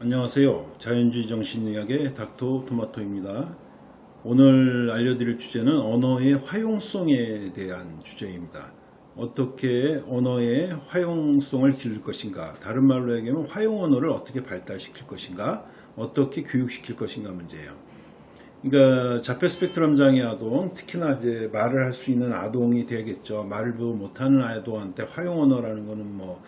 안녕하세요. 자연주의 정신의학의 닥터 토마토입니다. 오늘 알려드릴 주제는 언어의 활용성에 대한 주제입니다. 어떻게 언어의 활용성을 기를 것인가 다른 말로 얘기하면 활용 언어를 어떻게 발달시킬 것인가 어떻게 교육시킬 것인가 문제예요. 그러니까 자폐 스펙트럼 장애 아동 특히나 이제 말을 할 수 있는 아동이 되겠죠. 말을 못하는 아동한테 활용 언어라는 거는 뭐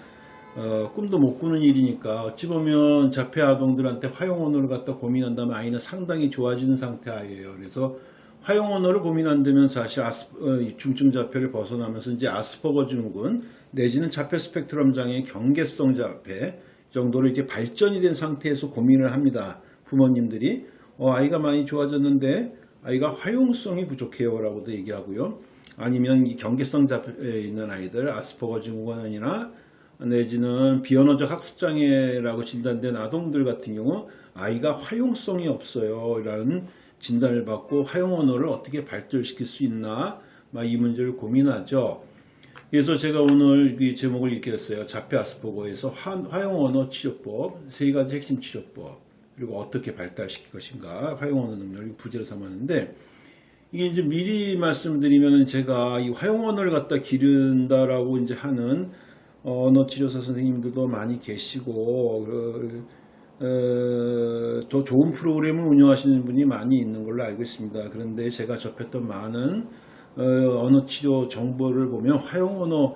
어, 꿈도 못 꾸는 일이니까 어찌 보면 자폐 아동들한테 화용 언어를 갖다 고민한다면 아이는 상당히 좋아지는 상태예요. 그래서 화용 언어를 고민한다면 사실 아스, 어, 중증 자폐를 벗어나면서 이제 아스퍼거 증후군 내지는 자폐 스펙트럼 장애 경계성 자폐 정도로 이제 발전이 된 상태에서 고민을 합니다. 부모님들이 어, 아이가 많이 좋아졌는데 아이가 화용성이 부족해요 라고도 얘기하고요. 아니면 이 경계성 자폐에 있는 아이들 아스퍼거 증후군이나 내지는 비언어적 학습장애라고 진단된 아동들 같은 경우 아이가 화용성이 없어요 라는 진단을 받고 화용 언어를 어떻게 발달시킬 수 있나 이 문제를 고민하죠. 그래서 제가 오늘 이 제목을 이렇게 했어요. 자폐 아스퍼거에서 화용 언어 치료법, 세 가지 핵심 치료법, 그리고 어떻게 발달시킬 것인가, 화용 언어 능력을 부제로 삼았는데, 이게 이제 미리 말씀드리면 제가 이 화용 언어를 갖다 기른다라고 이제 하는 언어치료사 선생님들도 많이 계시고 그, 어, 더 좋은 프로그램을 운영하시는 분이 많이 있는 걸로 알고 있습니다. 그런데 제가 접했던 많은 어, 언어치료 정보를 보면 화용 언어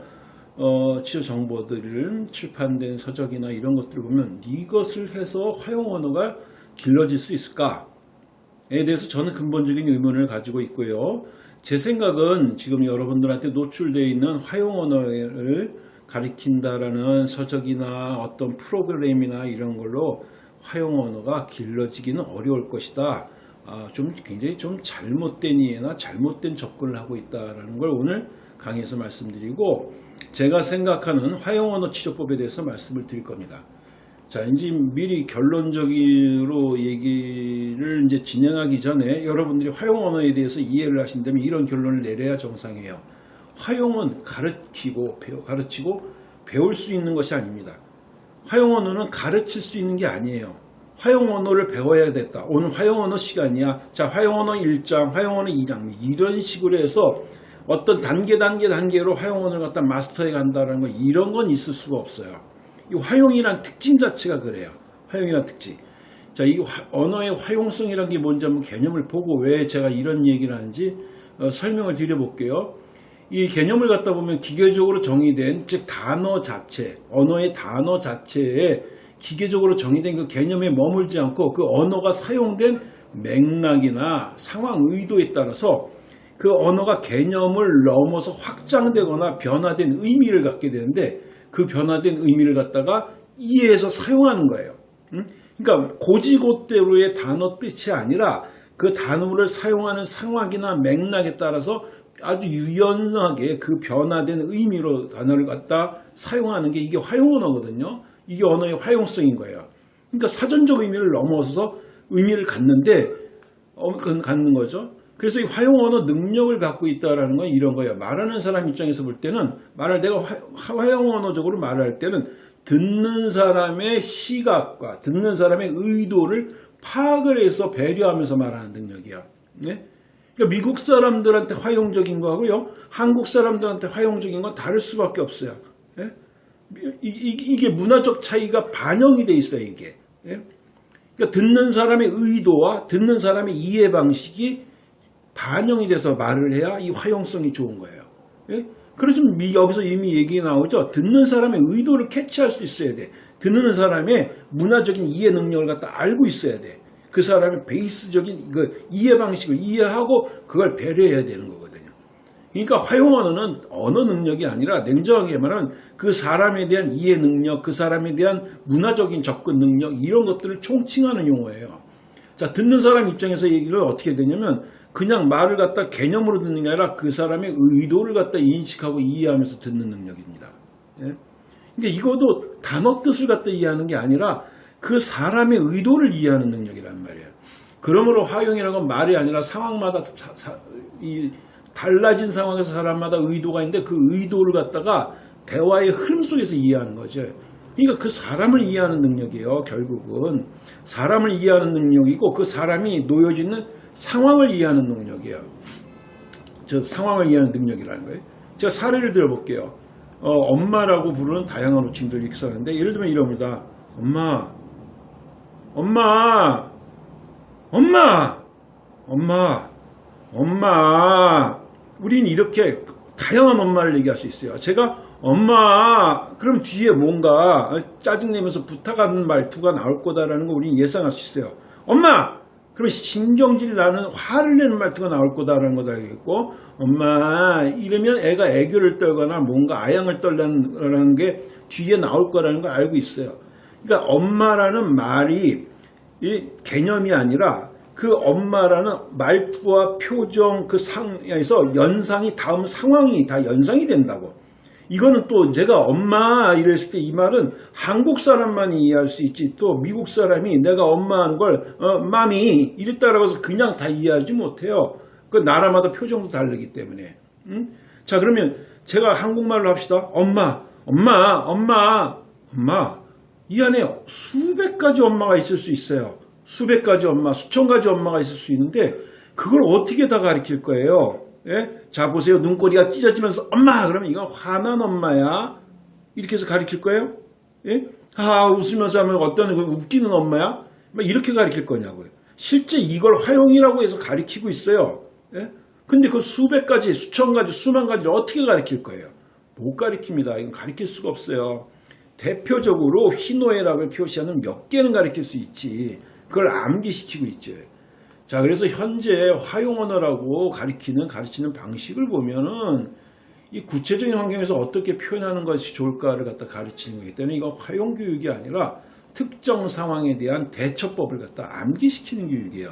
어, 치료 정보들을 출판된 서적이나 이런 것들을 보면 이것을 해서 화용 언어가 길러질 수 있을까에 대해서 저는 근본적인 의문을 가지고 있고요. 제 생각은 지금 여러분들한테 노출되어 있는 화용 언어를 가리킨다라는 서적이나 어떤 프로그램이나 이런 걸로 화용 언어가 길러지기는 어려울 것이다. 아, 좀 굉장히 좀 잘못된 이해나 잘못된 접근을 하고 있다라는 걸 오늘 강의에서 말씀드리고 제가 생각하는 화용 언어 치료법에 대해서 말씀을 드릴 겁니다. 자, 이제 미리 결론적으로 얘기를 이제 진행하기 전에 여러분들이 화용 언어에 대해서 이해를 하신다면 이런 결론을 내려야 정상이에요. 화용은 가르치고 배워, 가르치고 배울 수 있는 것이 아닙니다. 화용 언어는 가르칠 수 있는 게 아니에요. 화용 언어를 배워야 됐다. 오늘 화용 언어 시간이야. 자, 화용 언어 1장, 화용 언어 2장 이런 식으로 해서 어떤 단계 단계 단계로 화용 언어를 갖다 마스터해 간다는 거 이런 건 있을 수가 없어요. 이 화용이란 특징 자체가 그래요. 화용이란 특징. 자, 이 언어의 화용성이라는 게 뭔지 한번 개념을 보고 왜 제가 이런 얘기를 하는지 어, 설명을 드려볼게요. 이 개념을 갖다 보면 기계적으로 정의된 즉 단어 자체 언어의 단어 자체에 기계적으로 정의된 그 개념에 머물지 않고 그 언어가 사용된 맥락이나 상황 의도에 따라서 그 언어가 개념을 넘어서 확장되거나 변화된 의미를 갖게 되는데 그 변화된 의미를 갖다가 이해해서 사용하는 거예요. 그러니까 고지고대로의 단어 뜻이 아니라 그 단어를 사용하는 상황이나 맥락에 따라서 아주 유연하게 그 변화된 의미로 단어를 갖다 사용하는 게 이게 화용 언어거든요. 이게 언어의 화용성인 거예요. 그러니까 사전적 의미를 넘어서서 의미를 갖는데 어, 갖는 거죠. 그래서 이 화용 언어 능력을 갖고 있다라는 건 이런 거예요. 말하는 사람 입장에서 볼 때는 말을 내가 화, 용 언어적으로 말할 때는 듣는 사람의 시각과 듣는 사람의 의도를 파악을 해서 배려하면서 말하는 능력이야. 네? 그러니까 미국 사람들한테 화용적인 거하고요. 한국 사람들한테 화용적인 건 다를 수밖에 없어요. 예? 이, 게 문화적 차이가 반영이 돼 있어요. 이게. 예? 그러니까 듣는 사람의 의도와 듣는 사람의 이해 방식이 반영이 돼서 말을 해야 이 화용성이 좋은 거예요. 예? 그래서 여기서 이미 얘기 나오죠. 듣는 사람의 의도를 캐치할 수 있어야 돼. 듣는 사람의 문화적인 이해 능력을 갖다 알고 있어야 돼. 그 사람의 베이스적인 그 이해 방식을 이해하고 그걸 배려해야 되는 거거든요. 그러니까 화용 언어는 언어 능력이 아니라 냉정하게 말하면 그 사람에 대한 이해 능력, 그 사람에 대한 문화적인 접근 능력 이런 것들을 총칭하는 용어예요. 자 듣는 사람 입장에서 얘기를 어떻게 되냐면 그냥 말을 갖다 개념으로 듣는 게 아니라 그 사람의 의도를 갖다 인식하고 이해하면서 듣는 능력입니다. 예? 그러니까 이것도 단어 뜻을 갖다 이해하는 게 아니라 그 사람의 의도를 이해하는 능력이란 말이에요. 그러므로 화용이라는 건 말이 아니라 상황마다 사, 사, 이 달라진 상황에서 사람마다 의도가 있는데 그 의도를 갖다가 대화의 흐름 속에서 이해하는 거죠. 그러니까 그 사람을 이해하는 능력이에요. 결국은 사람을 이해하는 능력이고 그 사람이 놓여져 있는 상황을 이해하는 능력이에요. 저 상황을 이해하는 능력이라는 거예요. 제가 사례를 들어볼게요. 어, 엄마라고 부르는 다양한 호칭들이 있었는데 예를 들면 이럽니다. 엄마, 엄마, 엄마, 엄마, 엄마. 우린 이렇게 다양한 엄마를 얘기할 수 있어요. 제가 엄마, 그럼 뒤에 뭔가 짜증내면서 부탁하는 말투가 나올 거다라는 거 우리는 예상할 수 있어요. 엄마! 그러면 신경질 나는 화를 내는 말투가 나올 거다라는 것도 알겠고, 엄마, 이러면 애가 애교를 떨거나 뭔가 아양을 떨라는 게 뒤에 나올 거라는 걸 알고 있어요. 그러니까 엄마라는 말이 이 개념이 아니라 그 엄마라는 말투와 표정 그 상에서 연상이 다음 상황이 다 연상이 된다고. 이거는 또 제가 엄마 이랬을 때 이 말은 한국 사람만이 이해할 수 있지 또 미국 사람이 내가 엄마한 걸 어, 마미 이랬다라고 해서 그냥 다 이해하지 못해요. 그 나라마다 표정도 다르기 때문에. 응? 자 그러면 제가 한국말로 합시다. 엄마, 엄마, 엄마, 엄마. 이 안에 수백 가지 엄마가 있을 수 있어요. 수백 가지 엄마, 수천 가지 엄마가 있을 수 있는데 그걸 어떻게 다 가르칠 거예요? 예? 자 보세요 눈꼬리가 찢어지면서 엄마 그러면 이건 화난 엄마야 이렇게 해서 가르칠 거예요? 예? 아 웃으면서 하면 어떤 그 웃기는 엄마야? 막 이렇게 가르칠 거냐고요. 실제 이걸 화용이라고 해서 가르치고 있어요. 예? 근데 그 수백 가지, 수천 가지, 수만 가지를 어떻게 가르칠 거예요? 못 가르칩니다. 이건 가르칠 수가 없어요. 대표적으로 희노애락을 표시하는 몇 개는 가르칠 수 있지. 그걸 암기시키고 있죠. 자, 그래서 현재 화용 언어라고 가리키는 가르치는 방식을 보면은 이 구체적인 환경에서 어떻게 표현하는 것이 좋을까를 갖다 가르치는 거기 때문에 이건 화용 교육이 아니라 특정 상황에 대한 대처법을 갖다 암기시키는 교육이에요.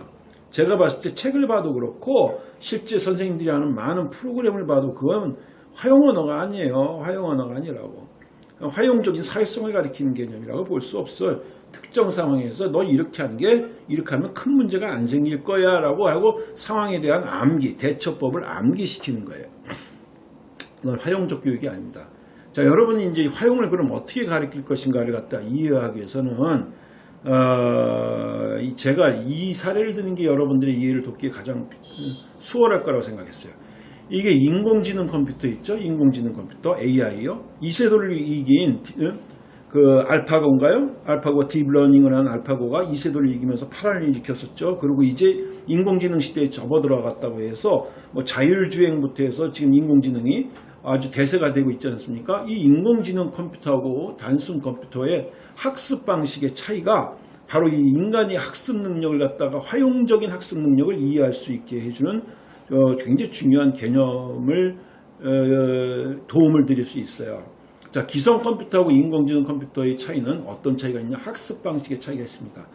제가 봤을 때 책을 봐도 그렇고 실제 선생님들이 하는 많은 프로그램을 봐도 그건 화용 언어가 아니에요. 화용 언어가 아니라고. 화용적인 사회성을 가리키는 개념이라고 볼 수 없어요. 특정 상황에서 너 이렇게 하는 게 이렇게 하면 큰 문제가 안 생길 거야 라고 하고 상황에 대한 암기, 대처법을 암기시키는 거예요. 이건 화용적 교육이 아닙니다. 자, 여러분이 이제 화용을 그럼 어떻게 가르칠 것인가를 갖다 이해하기 위해서는 어, 제가 이 사례를 드는 게 여러분들의 이해를 돕기에 가장 수월할 거라고 생각했어요. 이게 인공지능 컴퓨터 있죠? 인공지능 컴퓨터 AI요. 이 세돌을 이긴 그 알파고인가요? 알파고 deep learning을 한 알파고가 이세돌을 이기면서 파란을 일으켰었죠. 그리고 이제 인공지능 시대에 접어들어갔다고 해서 뭐 자율주행부터 해서 지금 인공지능이 아주 대세가 되고 있지 않습니까? 이 인공지능 컴퓨터하고 단순 컴퓨터의 학습 방식의 차이가 바로 이 인간의 학습 능력을 갖다가 화용적인 학습 능력을 이해할 수 있게 해주는 어, 굉장히 중요한 개념을 어, 도움을 드릴 수 있어요. 자, 기성 컴퓨터하고 인공지능 컴퓨터의 차이는 어떤 차이가 있냐? 학습 방식의 차이가 있습니다.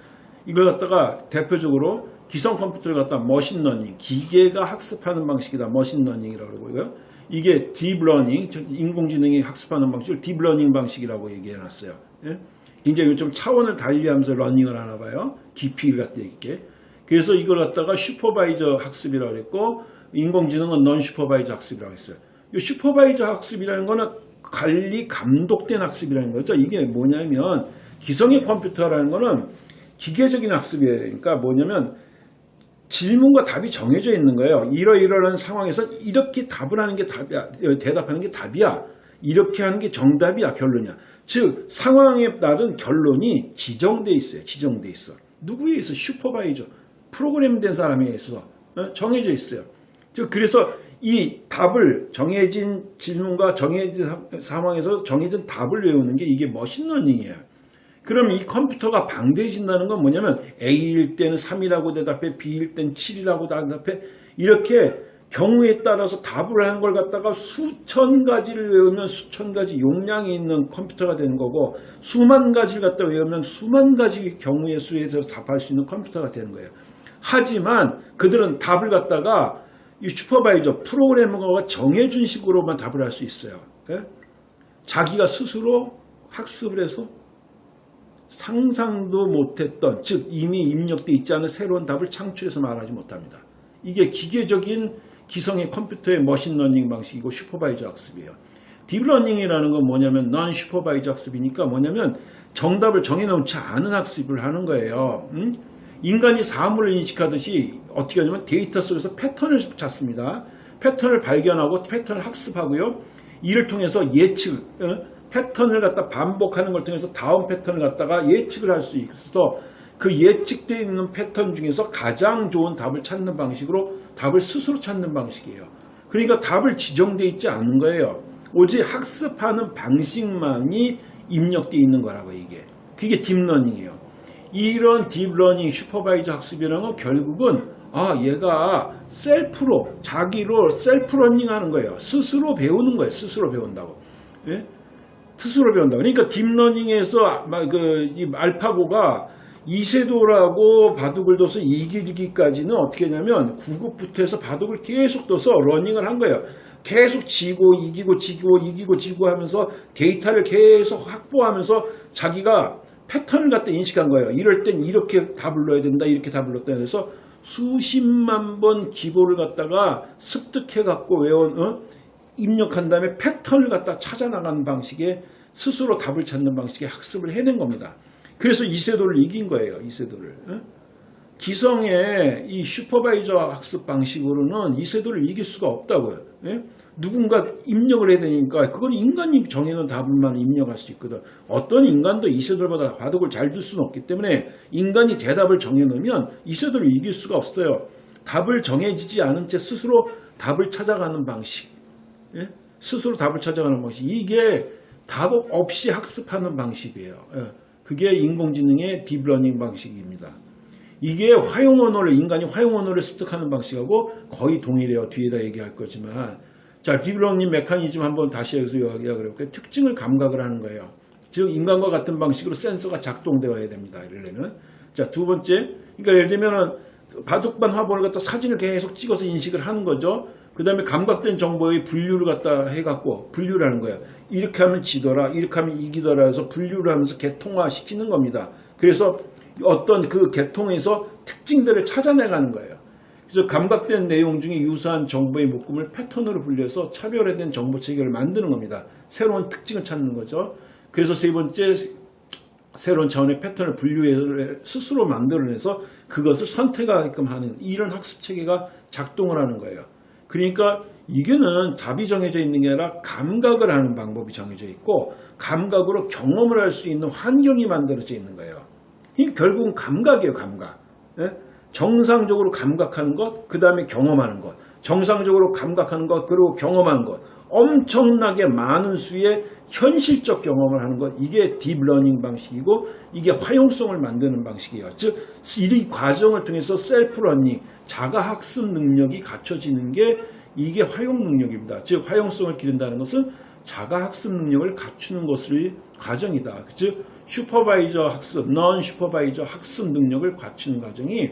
이걸 갖다가 대표적으로 기성 컴퓨터를 갖다 machine learning, 기계가 학습하는 방식이다. machine learning이라고 그러고요. 이게 deep learning, 인공지능이 학습하는 방식을 deep learning 방식이라고 얘기해 놨어요. 예? 굉장히 좀 차원을 달리하면서 learning을 하나 봐요. 깊이를 갖다 있게. 그래서 이걸 갖다가 supervised 학습이라고 그랬고 인공지능은 non supervised 학습이라고 했어요. 이 supervised 학습이라는 거는 관리 감독된 학습이라는 거죠. 이게 뭐냐면 기성의 컴퓨터라는 거는 기계적인 학습이에요. 그러니까 뭐냐면 질문과 답이 정해져 있는 거예요. 이러이러한 상황에서 이렇게 답을 하는 게 답이야. 대답하는 게 답이야. 이렇게 하는 게 정답이야. 결론이야. 즉 상황에 따른 결론이 지정돼 있어요. 지정돼 있어. 누구에 있어? 슈퍼바이저. 프로그램된 사람에 있어서 정해져 있어요. 즉 그래서 이 답을 정해진 질문과 정해진 상황에서 정해진 답을 외우는 게 이게 machine learning이에요. 그럼 이 컴퓨터가 방대해진다는 건 뭐냐면 A일 때는 3이라고 대답해 B일 때는 7이라고 대답해 이렇게 경우에 따라서 답을 하는 걸 갖다가 수천 가지를 외우면 수천 가지 용량이 있는 컴퓨터가 되는 거고 수만 가지를 갖다 외우면 수만 가지 경우의 수에 대해서 답할 수 있는 컴퓨터가 되는 거예요. 하지만 그들은 답을 갖다가 이 supervisor 프로그래머가 정해준 식으로만 답을 할 수 있어요. 예? 자기가 스스로 학습을 해서 상상도 못했던 즉 이미 입력돼 있지 않은 새로운 답을 창출해서 말하지 못합니다. 이게 기계적인 기성의 컴퓨터의 machine learning 방식이고 supervised 학습이에요. deep learning이라는 건 뭐냐면 non supervised 학습이니까 뭐냐면 정답을 정해놓지 않은 학습을 하는 거예요. 음? 인간이 사물을 인식하듯이 어떻게 하냐면 데이터 속에서 패턴을 찾습니다. 패턴을 발견하고 패턴을 학습하고요. 이를 통해서 예측, 어? 패턴을 갖다 반복하는 걸 통해서 다음 패턴을 갖다가 예측을 할 수 있어서 그 예측되어 있는 패턴 중에서 가장 좋은 답을 찾는 방식으로 답을 스스로 찾는 방식이에요. 그러니까 답을 지정되어 있지 않은 거예요. 오직 학습하는 방식만이 입력되어 있는 거라고 이게. 그게 deep learning이에요. 이런 deep learning supervised 학습이라는 건 결국은 아 얘가 self로 자기로 self learning 하는 거예요. 스스로 배우는 거예요. 스스로 배운다고. 예? 스스로 배운다. 그러니까 deep learning에서 그 알파고가 이세돌하고 바둑을 둬서 이기기까지는 어떻게 하냐면 9급부터 해서 바둑을 계속 둬서 learning을 한 거예요. 계속 지고 이기고 지고 이기고 지고 하면서 데이터를 계속 확보하면서 자기가 패턴을 갖다 인식한 거예요. 이럴 땐 이렇게 답을 넣어야 된다. 이렇게 답을 넣었다. 해서 수십만 번 기보를 갖다가 습득해 갖고 외운 어? 입력한 다음에 패턴을 갖다 찾아나가는 방식의 스스로 답을 찾는 방식의 학습을 해낸 겁니다. 그래서 이세돌을 이긴 거예요. 이세돌을. 어? 기성의 이 슈퍼바이저 학습 방식으로는 이세돌을 이길 수가 없다고요. 예? 누군가 입력을 해야 되니까 그건 인간이 정해놓은 답만 입력할 수 있거든. 어떤 인간도 이세돌보다 바둑을 잘 둘 수는 없기 때문에 인간이 대답을 정해놓으면 이세돌을 이길 수가 없어요. 답을 정해지지 않은 채 스스로 답을 찾아가는 방식. 예? 스스로 답을 찾아가는 방식. 이게 답 없이 학습하는 방식이에요. 예. 그게 인공지능의 deep learning 방식입니다. 이게 화용 언어를 인간이 화용 언어를 습득하는 방식하고 거의 동일해요. 뒤에다 얘기할 거지만 자 deep learning 메커니즘 한번 다시 여기서 이야기해 볼게요. 특징을 감각을 하는 거예요. 즉 인간과 같은 방식으로 센서가 작동되어야 됩니다. 이러려면 자 두 번째 그러니까 예를 들면은 바둑판 화보를 갖다 사진을 계속 찍어서 인식을 하는 거죠. 그 다음에 감각된 정보의 분류를 갖다 해갖고 분류를 하는 거예요. 이렇게 하면 지더라, 이렇게 하면 이기더라 해서 분류를 하면서 계통화 시키는 겁니다. 그래서 어떤 그 계통에서 특징들을 찾아내가는 거예요. 그래서 감각된 내용 중에 유사한 정보의 묶음을 패턴으로 분류해서 차별화된 정보 체계를 만드는 겁니다. 새로운 특징을 찾는 거죠. 그래서 세 번째 새로운 차원의 패턴을 분류해 스스로 만들어내서 그것을 선택하게끔 하는 이런 학습 체계가 작동을 하는 거예요. 그러니까 이게는 답이 정해져 있는 게 아니라 감각을 하는 방법이 정해져 있고 감각으로 경험을 할 수 있는 환경이 만들어져 있는 거예요. 결국은 감각이에요, 감각. 예? 정상적으로 감각하는 것, 그 다음에 경험하는 것. 정상적으로 감각하는 것, 그리고 경험하는 것. 엄청나게 많은 수의 현실적 경험을 하는 것. 이게 deep learning 방식이고, 이게 화용성을 만드는 방식이에요. 즉, 이 과정을 통해서 self learning, 자가학습 능력이 갖춰지는 게 이게 화용 능력입니다. 즉, 화용성을 기른다는 것은 자가학습 능력을 갖추는 것을 과정이다. 즉, supervised 학습, non supervised 학습 능력을 갖추는 과정이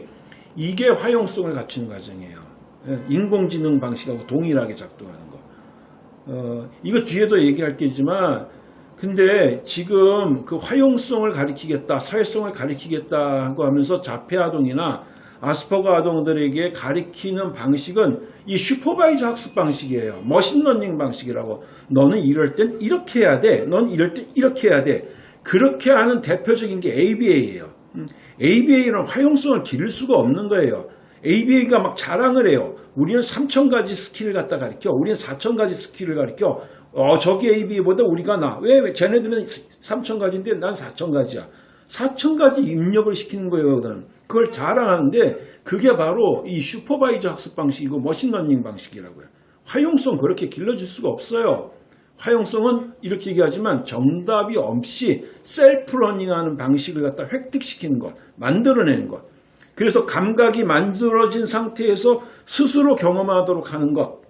이게 화용성을 갖추는 과정이에요. 예, 인공지능 방식하고 동일하게 작동하는 거. 어, 이거 뒤에도 얘기할 게지만 근데 지금 그 화용성을 가리키겠다, 사회성을 가리키겠다 하고 하면서 자폐 아동이나 아스퍼거 아동들에게 가리키는 방식은 이 supervised 학습 방식이에요. machine learning 방식이라고. 너는 이럴 땐 이렇게 해야 돼. 넌 이럴 땐 이렇게 해야 돼. 그렇게 하는 대표적인 게 ABA예요. ABA는 화용성을 기를 수가 없는 거예요. ABA가 막 자랑을 해요. 우리는 3,000가지 스킬을 갖다 가르쳐. 우리는 4,000가지 스킬을 가르쳐. 어, 저기 ABA보다 우리가 나. 왜? 왜? 쟤네들은 3,000가지인데 난 4,000가지야. 4,000가지 입력을 시키는 거예요. 그걸 자랑하는데 그게 바로 이 supervised 학습 방식이고 machine learning 방식이라고요. 화용성 그렇게 길러줄 수가 없어요. 화용성은 이렇게 얘기하지만 정답이 없이 self learning하는 방식을 갖다 획득시키는 것, 만들어내는 것. 그래서 감각이 만들어진 상태에서 스스로 경험하도록 하는 것.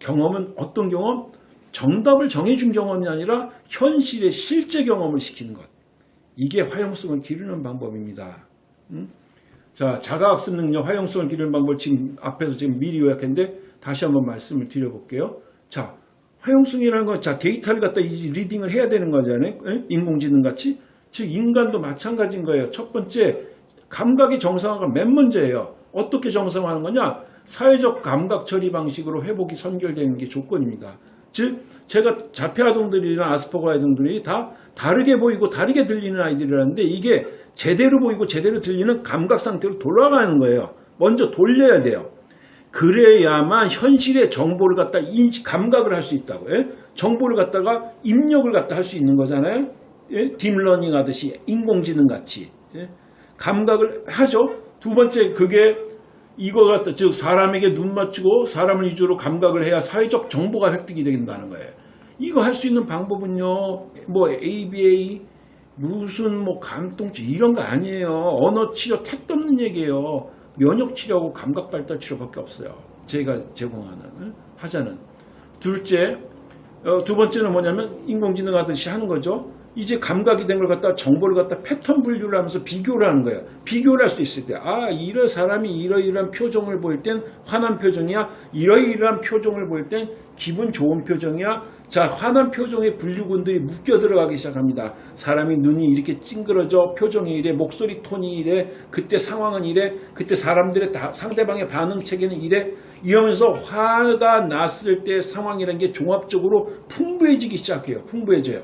경험은 어떤 경험? 정답을 정해준 경험이 아니라 현실의 실제 경험을 시키는 것. 이게 화용성을 기르는 방법입니다. 음? 자, 자가학습 능력, 화용성을 기르는 방법을 지금 앞에서 지금 미리 요약했는데 다시 한번 말씀을 드려볼게요. 자, 화용성이라는 건 자, 데이터를 갖다 이 리딩을 해야 되는 거잖아요. 에? 인공지능 같이. 즉, 인간도 마찬가지인 거예요. 첫 번째, 감각이 정상화가 맨 문제예요. 어떻게 정상화하는 거냐? 사회적 감각 처리 방식으로 회복이 선결되는 게 조건입니다. 즉 제가 자폐 아동들이나 아스퍼거 아동들이 다 다르게 보이고 다르게 들리는 아이들이라는데 이게 제대로 보이고 제대로 들리는 감각 상태로 돌아가는 거예요. 먼저 돌려야 돼요. 그래야만 현실의 정보를 갖다 인식, 감각을 할 수 있다고. 요 정보를 갖다가 입력을 갖다 할 수 있는 거잖아요. 예? deep learning 하듯이 인공지능 같이 예? 감각을 하죠. 두 번째 그게 이거 갖다 즉 사람에게 눈 맞추고 사람을 위주로 감각을 해야 사회적 정보가 획득이 된다는 거예요. 이거 할 수 있는 방법은요. 뭐 ABA 무슨 뭐 감통치 이런 거 아니에요. 언어 치료 택도 없는 얘기예요. 면역 치료하고 감각 발달 치료밖에 없어요. 제가 제공하는 응? 하자는 둘째 어, 두 번째는 뭐냐면 인공지능 하듯이 하는 거죠. 이제 감각이 된 걸 갖다 정보를 갖다 패턴 분류를 하면서 비교를 하는 거예요. 비교를 할 수 있을 때, 아, 이런 사람이 이러이러한 표정을 보일 땐 화난 표정이야. 이러이러한 표정을 보일 땐 기분 좋은 표정이야. 자, 화난 표정의 분류군들이 묶여 들어가기 시작합니다. 사람이 눈이 이렇게 찡그러져, 표정이 이래, 목소리 톤이 이래, 그때 상황은 이래, 그때 사람들의 다, 상대방의 반응 체계는 이래, 이러면서 화가 났을 때 상황이라는 게 종합적으로 풍부해지기 시작해요. 풍부해져요.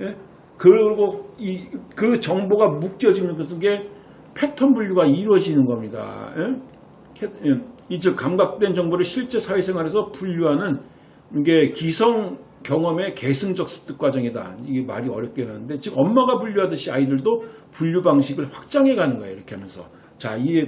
예? 그리고 이, 그 정보가 묶여지는 것은 게 패턴 분류가 이루어지는 겁니다. 예? 이즉 감각된 정보를 실제 사회생활에서 분류하는 이게 기성 경험의 계승적 습득 과정이다. 이게 말이 어렵게 하는데 즉 엄마가 분류하듯이 아이들도 분류 방식을 확장해 가는 거예요. 이렇게 하면서 자, 이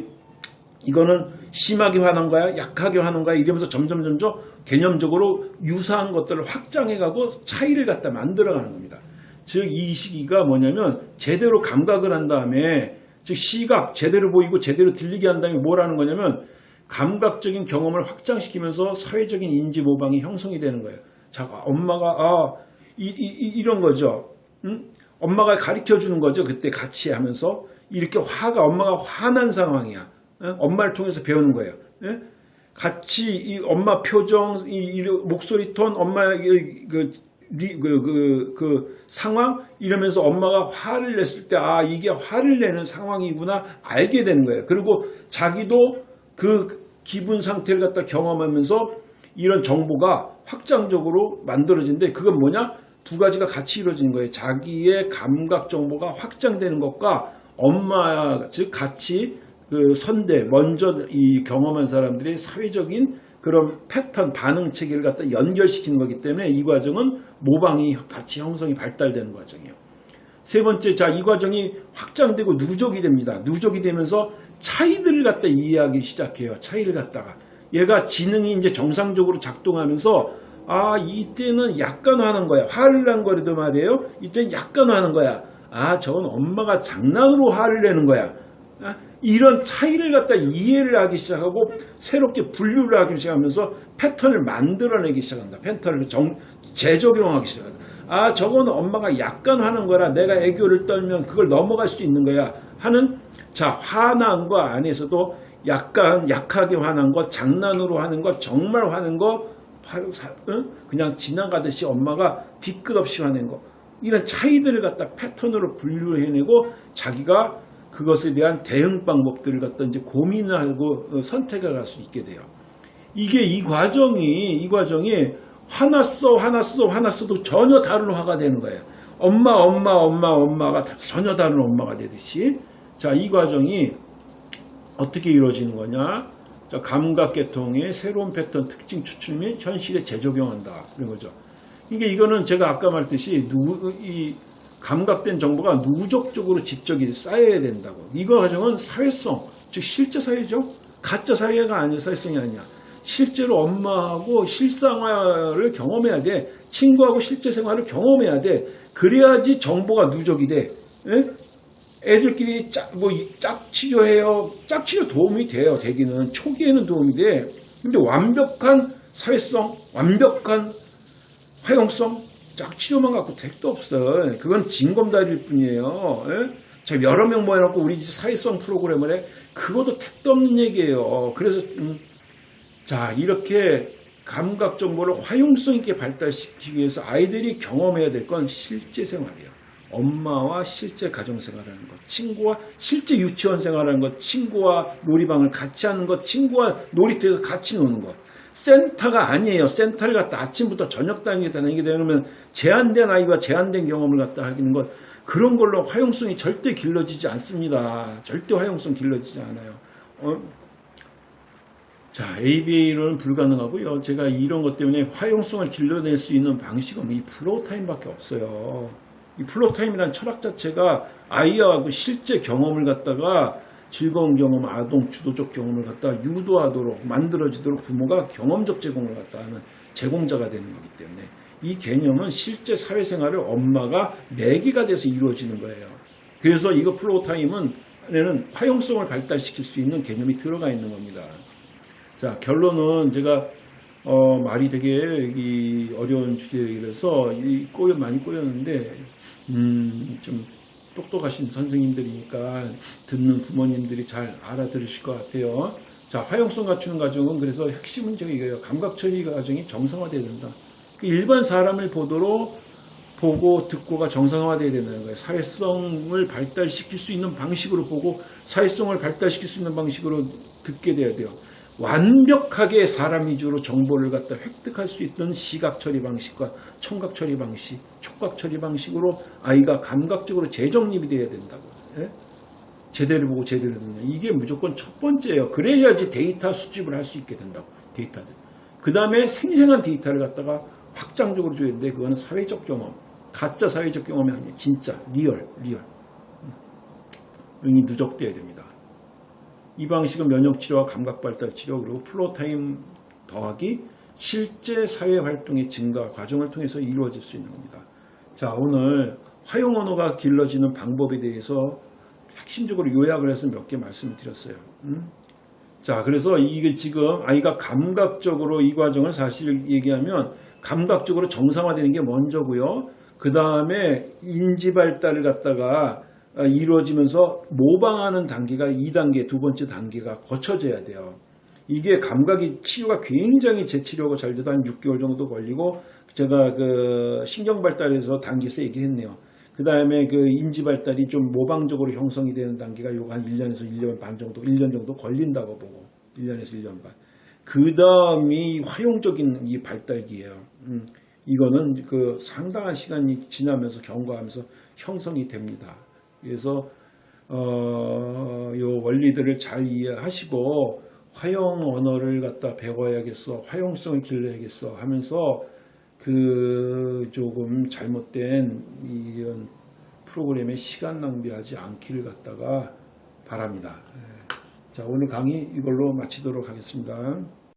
이거는 심하게 화난 거야, 약하게 화난 거야 이러면서 점점 점점 개념적으로 유사한 것들을 확장해 가고 차이를 갖다 만들어 가는 겁니다. 즉 이 시기가 뭐냐면 제대로 감각을 한 다음에 즉 시각 제대로 보이고 제대로 들리게 한 다음에 뭘 하는 거냐면 감각적인 경험을 확장시키면서 사회적인 인지 모방이 형성이 되는 거예요. 자, 엄마가 아, 이, 이, 런 거죠. 응? 엄마가 가르쳐 주는 거죠. 그때 같이 하면서 이렇게 화가 엄마가 화난 상황이야. 응? 엄마를 통해서 배우는 거예요. 응? 같이 이 엄마 표정, 이, 이 목소리 톤, 엄마의 그 그, 그, 그 상황 이러면서 엄마가 화를 냈을 때 아 이게 화를 내는 상황이구나 알게 되는 거예요. 그리고 자기도 그 기분 상태를 갖다 경험하면서 이런 정보가 확장적으로 만들어지는데 그건 뭐냐? 두 가지가 같이 이루어지는 거예요. 자기의 감각 정보가 확장되는 것과 엄마 즉 같이 그 선대 먼저 이 경험한 사람들의 사회적인 그런 패턴 반응 체계를 갖다 연결시키는 거기 때문에 이 과정은 모방이 같이 형성이 발달되는 과정이에요. 세 번째, 자, 이 과정이 확장되고 누적이 됩니다. 누적이 되면서 차이들을 갖다 이해하기 시작해요. 차이를 갖다가. 얘가 지능이 이제 정상적으로 작동하면서 아, 이때는 약간 화는 거야. 화를 난 거라도 말이에요. 이때는 약간 화는 거야. 아, 저건 엄마가 장난으로 화를 내는 거야. 아, 이런 차이를 갖다 이해를 하기 시작하고 새롭게 분류를 하기 시작하면서 패턴을 만들어내기 시작한다. 패턴을 정, 재적용하기 시작한다. 아, 저건 엄마가 약간 화는 거라 내가 애교를 떨면 그걸 넘어갈 수 있는 거야. 하는 자, 화난 거 안에서도 약간 약하게 화난 거, 장난으로 하는 거, 정말 화는 거, 그냥 지나가듯이 엄마가 뒤끝 없이 화낸 거. 이런 차이들을 갖다 패턴으로 분류해내고 자기가 그것에 대한 대응 방법들을 갖다 이제 고민을 하고 어, 선택을 할 수 있게 돼요. 이게 이 과정이 이 과정이 화났어 화났어 화났어도 전혀 다른 화가 되는 거예요. 엄마 엄마 엄마 엄마가 전혀 다른 엄마가 되듯이 자 이 과정이 어떻게 이루어지는 거냐 자, 감각계통의 새로운 패턴 특징 추출 및 현실에 재적용한다 그런 거죠. 이게 이거는 제가 아까 말했듯이 누, 이 감각된 정보가 누적적으로 집적이 쌓여야 된다고. 이거 과정은 사회성, 즉 실제 사회죠. 가짜 사회가 아니야, 사회성이 아니야. 실제로 엄마하고 실상화를 경험해야 돼. 친구하고 실제 생활을 경험해야 돼. 그래야지 정보가 누적이 돼. 에? 애들끼리 짝, 뭐, 짝 치료해요. 짝 치료 도움이 돼요, 되기는. 초기에는 도움이 돼. 근데 완벽한 사회성, 완벽한 화용성, 짝 치료만 갖고 택도 없어. 그건 징검다리일 뿐이에요. 예? 자, 여러 명 모여놓고 우리 사회성 프로그램을 해. 그것도 택도 없는 얘기예요. 그래서, 음, 자, 이렇게 감각 정보를 화용성 있게 발달시키기 위해서 아이들이 경험해야 될 건 실제 생활이에요. 엄마와 실제 가정생활하는 것, 친구와 실제 유치원 생활하는 것, 친구와 놀이방을 같이 하는 것, 친구와 놀이터에서 같이 노는 것. 센터가 아니에요. 센터를 갖다 아침부터 저녁 단위에 다니게 되면 제한된 아이와 제한된 경험을 갖다 하기는 것 그런 걸로 화용성이 절대 길러지지 않습니다. 절대 화용성 길러지지 않아요. 어? 자, ABA로는 불가능하고요. 제가 이런 것 때문에 화용성을 길러낼 수 있는 방식은 이 floortime밖에 없어요. 이 floortime이라는 철학 자체가 아이와 그 실제 경험을 갖다가 즐거운 경험, 아동 주도적 경험을 갖다 유도하도록 만들어지도록 부모가 경험적 제공을 갖다 하는 제공자가 되는 거기 때문에 이 개념은 실제 사회생활을 엄마가 매개가 돼서 이루어지는 거예요. 그래서 이거 floortime은 에는 화용성을 발달시킬 수 있는 개념이 들어가 있는 겁니다. 자 결론은 제가 어, 말이 되게 이 어려운 주제라서 이 꼬여 많이 꼬였는데 음, 좀 똑똑하신 선생님들이니까 듣는 부모님들이 잘 알아들으실 것 같아요. 자 화용성 갖추는 과정은 그래서 핵심은 저기 이거예요. 감각 처리 과정이 정상화돼야 된다. 그 일반 사람을 보도록 보고 듣고가 정상화돼야 된다는 거예요. 사회성을 발달시킬 수 있는 방식으로 보고 사회성을 발달시킬 수 있는 방식으로 듣게 돼야 돼요. 완벽하게 사람 위주로 정보를 갖다 획득할 수 있던 시각 처리 방식과 청각 처리 방식, 촉각 처리 방식으로 아이가 감각적으로 재정립이 돼야 된다고. 예? 제대로 보고 제대로 듣는 이게 무조건 첫 번째예요. 그래야지 데이터 수집을 할 수 있게 된다고. 데이터들. 그 다음에 생생한 데이터를 갖다가 확장적으로 줘야 되는데 그거는 사회적 경험, 가짜 사회적 경험이 아니에요. 진짜 real, real. 응이 누적돼야 됩니다. 이 방식은 면역치료와 감각발달치료 그리고 floortime 더하기 실제 사회활동의 증가 과정을 통해서 이루어질 수 있는 겁니다. 자 오늘 화용 언어가 길러지는 방법에 대해서 핵심적으로 요약을 해서 몇 개 말씀을 드렸어요. 음? 자 그래서 이게 지금 아이가 감각적으로 이 과정을 사실 얘기하면 감각적으로 정상화되는 게 먼저고요. 그 다음에 인지 발달을 갖다가 어, 이루어지면서 모방하는 단계가 2단계, 두 번째 단계가 거쳐져야 돼요. 이게 감각이 치료가 굉장히 재치료가 잘 돼도 한 6개월 정도 걸리고 제가 그 신경 발달에서 단계에서 얘기했네요. 그 다음에 그 인지 발달이 좀 모방적으로 형성이 되는 단계가 요거 한 1년에서 1년 반 정도, 1년 정도 걸린다고 보고 1년에서 1년 반. 그 다음이 화용적인 이 발달기예요. 음, 이거는 그 상당한 시간이 지나면서 경과하면서 형성이 됩니다. 그래서 어, 요 원리들을 잘 이해하시고 화용 언어를 갖다 배워야겠어, 화용성을 길러야겠어 하면서 그 조금 잘못된 이런 프로그램에 시간 낭비하지 않기를 갖다가 바랍니다. 자 오늘 강의 이걸로 마치도록 하겠습니다.